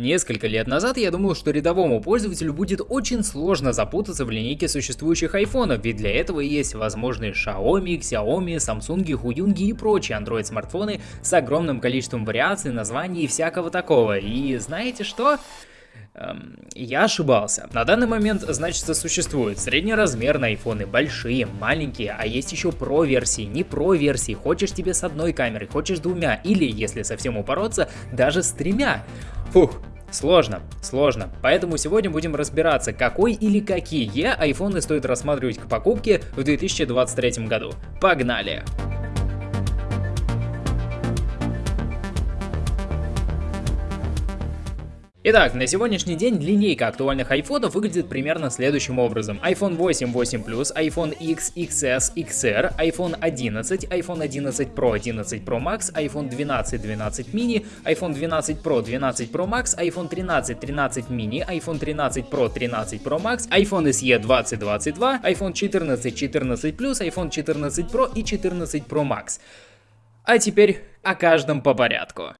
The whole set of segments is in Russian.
Несколько лет назад я думал, что рядовому пользователю будет очень сложно запутаться в линейке существующих айфонов, ведь для этого есть возможные Xiaomi, Xiaomi, Samsung, Huyung и прочие Android смартфоны с огромным количеством вариаций, названий и всякого такого. И знаете что? Эм, я ошибался. На данный момент, значит, существует среднеразмерные айфоны, большие, маленькие, а есть еще про версии, не про версии. Хочешь тебе с одной камерой, хочешь двумя, или, если совсем упороться, даже с тремя. Фух, Сложно, сложно. Поэтому сегодня будем разбираться, какой или какие айфоны стоит рассматривать к покупке в 2023 году. Погнали! Итак, на сегодняшний день линейка актуальных айфонов выглядит примерно следующим образом. iPhone 8, 8 Plus, iPhone X, XS, XR, iPhone 11, iPhone 11 Pro, 11 Pro Max, iPhone 12, 12 mini, iPhone 12 Pro, 12 Pro Max, iPhone 13, 13 mini, iPhone 13 Pro, 13 Pro Max, iPhone SE 2022, iPhone 14, 14 Plus, iPhone 14 Pro и 14 Pro Max. А теперь о каждом по порядку.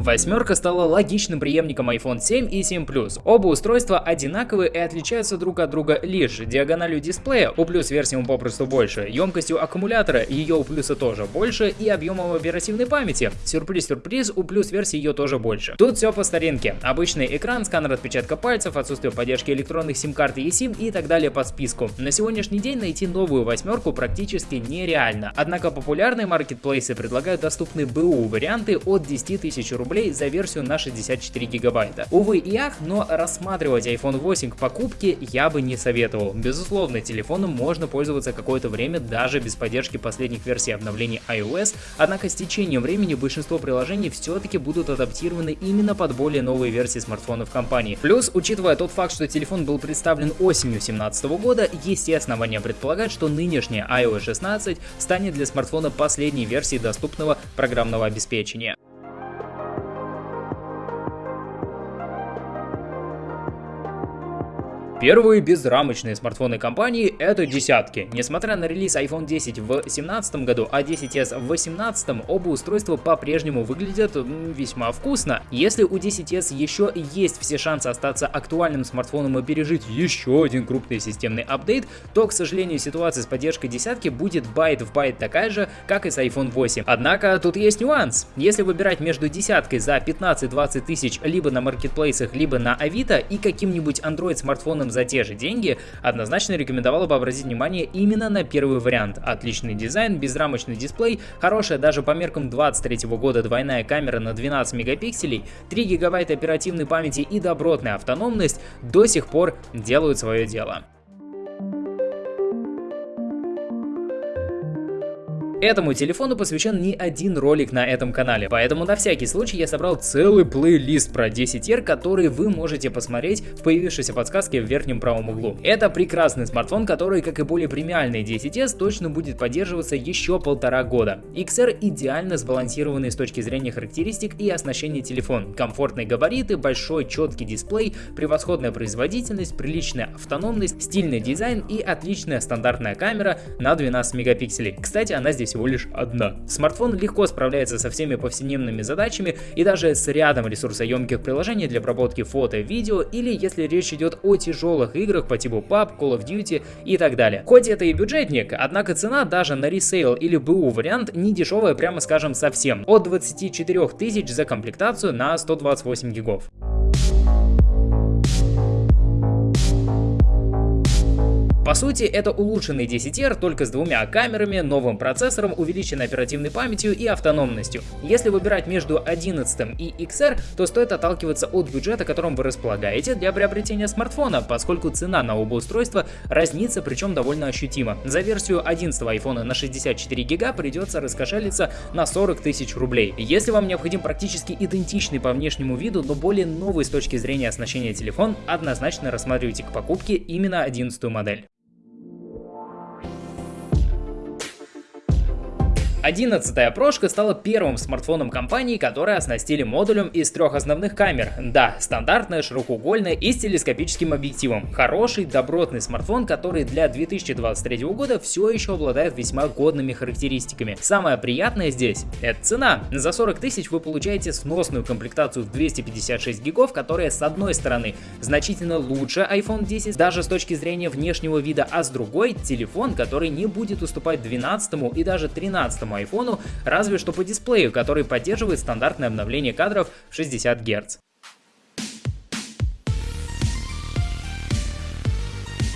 Восьмерка стала логичным преемником iPhone 7 и 7 Plus. Оба устройства одинаковые и отличаются друг от друга лишь диагональю дисплея, у плюс версией попросту больше, емкостью аккумулятора, ее у плюса тоже больше и объемом оперативной памяти. Сюрприз-сюрприз, у плюс версии ее тоже больше. Тут все по старинке. Обычный экран, сканер отпечатка пальцев, отсутствие поддержки электронных сим-карт и eSIM и так далее по списку. На сегодняшний день найти новую восьмерку практически нереально. Однако популярные маркетплейсы предлагают доступные БУ варианты от 10 тысяч рублей рублей за версию на 64 гигабайта. Увы и ах, но рассматривать iPhone 8 к покупке я бы не советовал. Безусловно, телефоном можно пользоваться какое-то время даже без поддержки последних версий обновлений iOS, однако с течением времени большинство приложений все-таки будут адаптированы именно под более новые версии смартфонов компании. Плюс, учитывая тот факт, что телефон был представлен осенью 2017 года, есть и основания предполагать, что нынешняя iOS 16 станет для смартфона последней версией доступного программного обеспечения. Первые безрамочные смартфоны компании это десятки. Несмотря на релиз iPhone 10 в 2017 году, а 10s в 2018, оба устройства по-прежнему выглядят весьма вкусно. Если у 10s еще есть все шансы остаться актуальным смартфоном и пережить еще один крупный системный апдейт, то, к сожалению, ситуация с поддержкой десятки будет байт в байт такая же, как и с iPhone 8. Однако тут есть нюанс. Если выбирать между десяткой за 15-20 тысяч либо на маркетплейсах, либо на Авито и каким-нибудь Android смартфоном за те же деньги, однозначно рекомендовала бы обратить внимание именно на первый вариант. Отличный дизайн, безрамочный дисплей, хорошая даже по меркам 23 года двойная камера на 12 мегапикселей, 3 гигабайта оперативной памяти и добротная автономность до сих пор делают свое дело. Этому телефону посвящен не один ролик на этом канале, поэтому на всякий случай я собрал целый плейлист про 10R, который вы можете посмотреть в появившейся подсказке в верхнем правом углу. Это прекрасный смартфон, который, как и более премиальный 10S, точно будет поддерживаться еще полтора года. XR идеально сбалансированный с точки зрения характеристик и оснащения телефон. Комфортные габариты, большой четкий дисплей, превосходная производительность, приличная автономность, стильный дизайн и отличная стандартная камера на 12 мегапикселей. Кстати, она здесь всего лишь одна. Смартфон легко справляется со всеми повседневными задачами и даже с рядом ресурсоемких приложений для обработки фото, видео или если речь идет о тяжелых играх по типу PUBG, Call of Duty и так далее. Хоть это и бюджетник, однако цена даже на ресейл или БУ вариант не дешевая, прямо скажем совсем. От 24 тысяч за комплектацию на 128 гигов. По сути, это улучшенный 10R только с двумя камерами, новым процессором, увеличенной оперативной памятью и автономностью. Если выбирать между 11 и XR, то стоит отталкиваться от бюджета, которым вы располагаете для приобретения смартфона, поскольку цена на оба устройства разнится, причем довольно ощутимо. За версию 11 iPhone на 64 гига придется раскошелиться на 40 тысяч рублей. Если вам необходим практически идентичный по внешнему виду, но более новый с точки зрения оснащения телефон, однозначно рассматривайте к покупке именно 11 модель. 11 прошка стала первым смартфоном компании, который оснастили модулем из трех основных камер. Да, стандартная, широкоугольная и с телескопическим объективом. Хороший, добротный смартфон, который для 2023 года все еще обладает весьма годными характеристиками. Самое приятное здесь – это цена. За 40 тысяч вы получаете сносную комплектацию в 256 гигов, которая с одной стороны значительно лучше iPhone 10, даже с точки зрения внешнего вида, а с другой – телефон, который не будет уступать 12 и даже 13 iPhone, разве что по дисплею, который поддерживает стандартное обновление кадров в 60 Гц.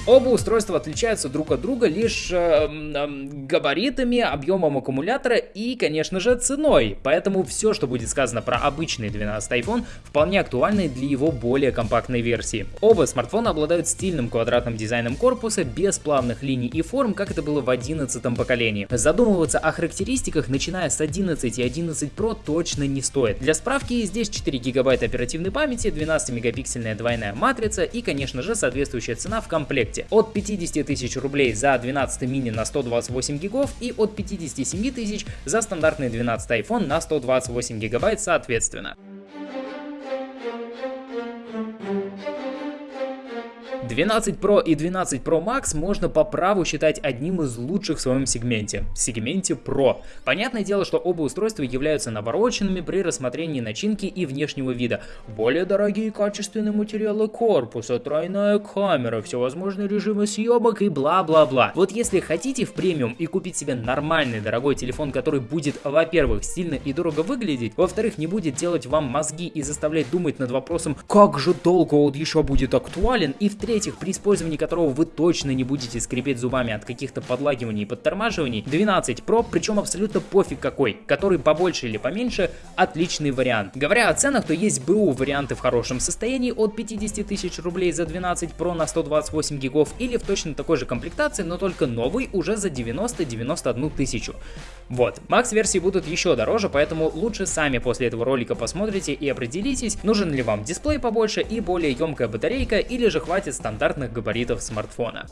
Оба устройства отличаются друг от друга лишь э, э, габаритами, объемом аккумулятора и, конечно же, ценой. Поэтому все, что будет сказано про обычный 12 iPhone, вполне актуально для его более компактной версии. Оба смартфона обладают стильным квадратным дизайном корпуса, без плавных линий и форм, как это было в 11 поколении. Задумываться о характеристиках, начиная с 11 и 11 Pro, точно не стоит. Для справки, здесь 4 гигабайта оперативной памяти, 12-мегапиксельная двойная матрица и, конечно же, соответствующая цена в комплекте комплекте от 50 тысяч рублей за 12 мини на 128 гигов и от 57 тысяч за стандартный 12 iPhone на 128 гигабайт соответственно. 12 Pro и 12 Pro Max можно по праву считать одним из лучших в своем сегменте, сегменте Pro. Понятное дело, что оба устройства являются навороченными при рассмотрении начинки и внешнего вида. Более дорогие качественные материалы корпуса, тройная камера, всевозможные режимы съемок и бла-бла-бла. Вот если хотите в премиум и купить себе нормальный дорогой телефон, который будет, во-первых, стильно и дорого выглядеть, во-вторых, не будет делать вам мозги и заставлять думать над вопросом, как же долго он еще будет актуален, и в-третьих, в-третьих, при использовании которого вы точно не будете скрипеть зубами от каких-то подлагиваний и подтормаживаний, 12 Pro, причем абсолютно пофиг какой, который побольше или поменьше, отличный вариант. Говоря о ценах, то есть БУ варианты в хорошем состоянии от 50 тысяч рублей за 12 Pro на 128 гигов или в точно такой же комплектации, но только новый уже за 90-91 тысячу. Вот, Макс версии будут еще дороже, поэтому лучше сами после этого ролика посмотрите и определитесь, нужен ли вам дисплей побольше и более емкая батарейка или же хватит стандартных габаритов смартфона.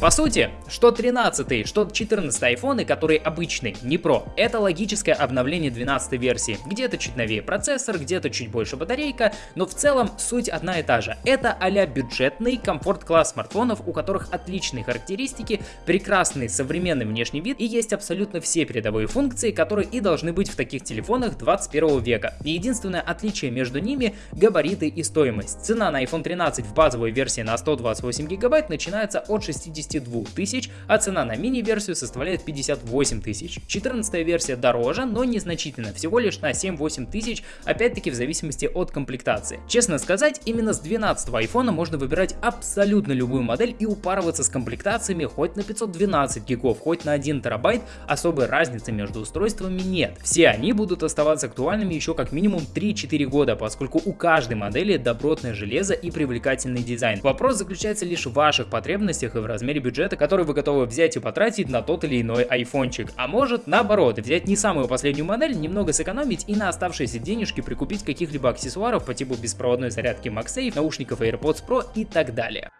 По сути, что 13, что 14 айфоны, которые обычные, не Pro, это логическое обновление 12 версии. Где-то чуть новее процессор, где-то чуть больше батарейка, но в целом суть одна и та же. Это а бюджетный комфорт-класс смартфонов, у которых отличные характеристики, прекрасный современный внешний вид и есть абсолютно все передовые функции, которые и должны быть в таких телефонах 21 века. И единственное отличие между ними — габариты и стоимость. Цена на iPhone 13 в базовой версии на 128 гигабайт начинается от 60 52 тысяч, а цена на мини-версию составляет 58 тысяч. 14 версия дороже, но незначительно, всего лишь на 7-8 тысяч, опять-таки в зависимости от комплектации. Честно сказать, именно с 12 айфона можно выбирать абсолютно любую модель и упарываться с комплектациями хоть на 512 гигов, хоть на 1 терабайт, особой разницы между устройствами нет. Все они будут оставаться актуальными еще как минимум 3-4 года, поскольку у каждой модели добротное железо и привлекательный дизайн. Вопрос заключается лишь в ваших потребностях и в размере размере бюджета, который вы готовы взять и потратить на тот или иной айфончик. А может, наоборот, взять не самую последнюю модель, немного сэкономить и на оставшиеся денежки прикупить каких-либо аксессуаров по типу беспроводной зарядки MagSafe, наушников AirPods Pro и так далее.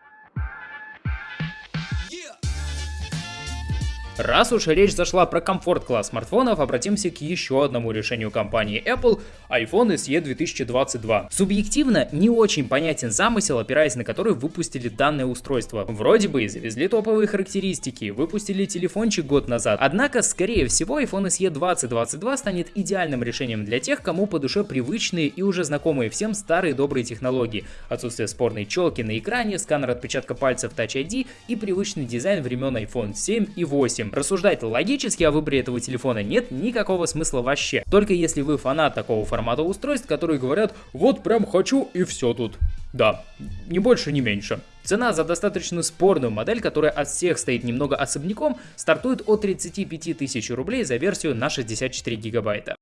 Раз уж речь зашла про комфорт-класс смартфонов, обратимся к еще одному решению компании Apple – iPhone SE 2022. Субъективно не очень понятен замысел, опираясь на который выпустили данное устройство. Вроде бы и завезли топовые характеристики, выпустили телефончик год назад, однако, скорее всего, iPhone SE 2022 станет идеальным решением для тех, кому по душе привычные и уже знакомые всем старые добрые технологии. Отсутствие спорной челки на экране, сканер отпечатка пальцев Touch ID и привычный дизайн времен iPhone 7 и 8 общем, рассуждать логически о выборе этого телефона нет никакого смысла вообще. Только если вы фанат такого формата устройств, которые говорят, вот прям хочу и все тут. Да, ни больше, ни меньше. Цена за достаточно спорную модель, которая от всех стоит немного особняком, стартует от 35 тысяч рублей за версию на 64 гигабайта.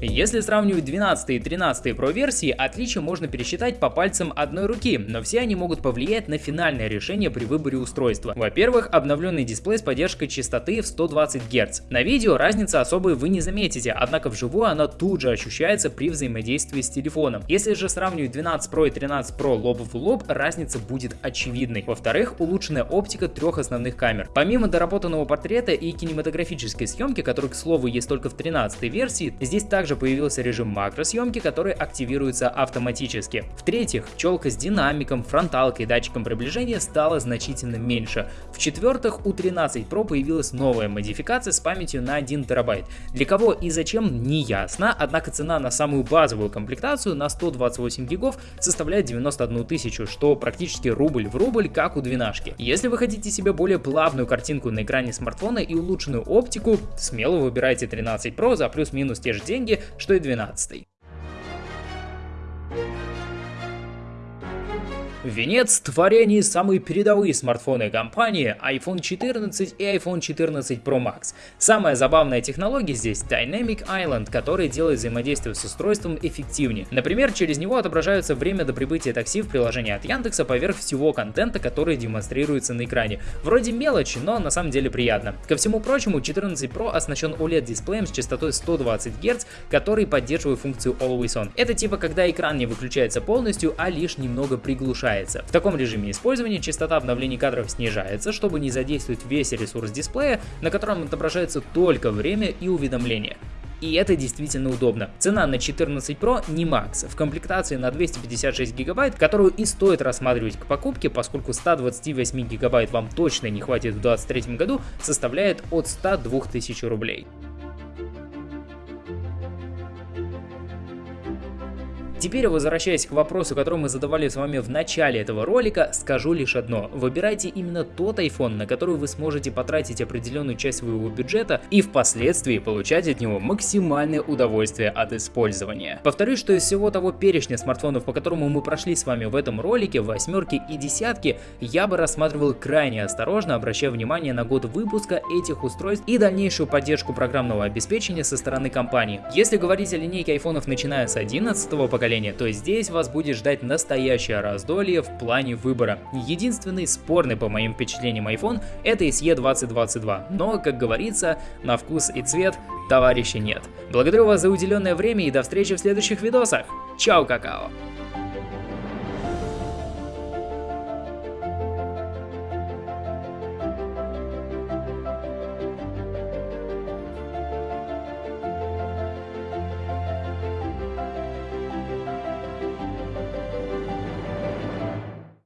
Если сравнивать 12 и 13 Pro версии, отличия можно пересчитать по пальцам одной руки, но все они могут повлиять на финальное решение при выборе устройства. Во-первых, обновленный дисплей с поддержкой частоты в 120 Гц. На видео разницы особой вы не заметите, однако вживую она тут же ощущается при взаимодействии с телефоном. Если же сравнивать 12 Pro и 13 Pro лоб в лоб, разница будет очевидной. Во-вторых, улучшенная оптика трех основных камер. Помимо доработанного портрета и кинематографической съемки, который, к слову, есть только в 13 версии, здесь также появился режим макросъемки, который активируется автоматически. В-третьих, челка с динамиком, фронталкой и датчиком приближения стала значительно меньше. В-четвертых, у 13 Pro появилась новая модификация с памятью на 1 терабайт. Для кого и зачем не ясно, однако цена на самую базовую комплектацию на 128 гигов составляет 91 тысячу, что практически рубль в рубль, как у двенашки. Если вы хотите себе более плавную картинку на экране смартфона и улучшенную оптику, смело выбирайте 13 Pro за плюс-минус те же деньги, что и 12. Венец творений самые передовые смартфоны компании iPhone 14 и iPhone 14 Pro Max. Самая забавная технология здесь Dynamic Island, который делает взаимодействие с устройством эффективнее. Например, через него отображается время до прибытия такси в приложении от Яндекса поверх всего контента, который демонстрируется на экране. Вроде мелочи, но на самом деле приятно. Ко всему прочему, 14 Pro оснащен OLED-дисплеем с частотой 120 Гц, который поддерживает функцию Always On. Это типа когда экран не выключается полностью, а лишь немного приглушается уменьшается. В таком режиме использования частота обновлений кадров снижается, чтобы не задействовать весь ресурс дисплея, на котором отображается только время и уведомления. И это действительно удобно. Цена на 14 Pro не макс. В комплектации на 256 гигабайт, которую и стоит рассматривать к покупке, поскольку 128 гигабайт вам точно не хватит в 2023 году, составляет от 102 тысяч рублей. Теперь, возвращаясь к вопросу, который мы задавали с вами в начале этого ролика, скажу лишь одно. Выбирайте именно тот iPhone, на который вы сможете потратить определенную часть своего бюджета и впоследствии получать от него максимальное удовольствие от использования. Повторюсь, что из всего того перечня смартфонов, по которому мы прошли с вами в этом ролике, восьмерки и десятки, я бы рассматривал крайне осторожно, обращая внимание на год выпуска этих устройств и дальнейшую поддержку программного обеспечения со стороны компании. Если говорить о линейке айфонов начиная с 11 поколения, поколения, то здесь вас будет ждать настоящее раздолье в плане выбора. Единственный спорный по моим впечатлениям iPhone это SE 2022, но, как говорится, на вкус и цвет товарища нет. Благодарю вас за уделенное время и до встречи в следующих видосах. Чао, какао!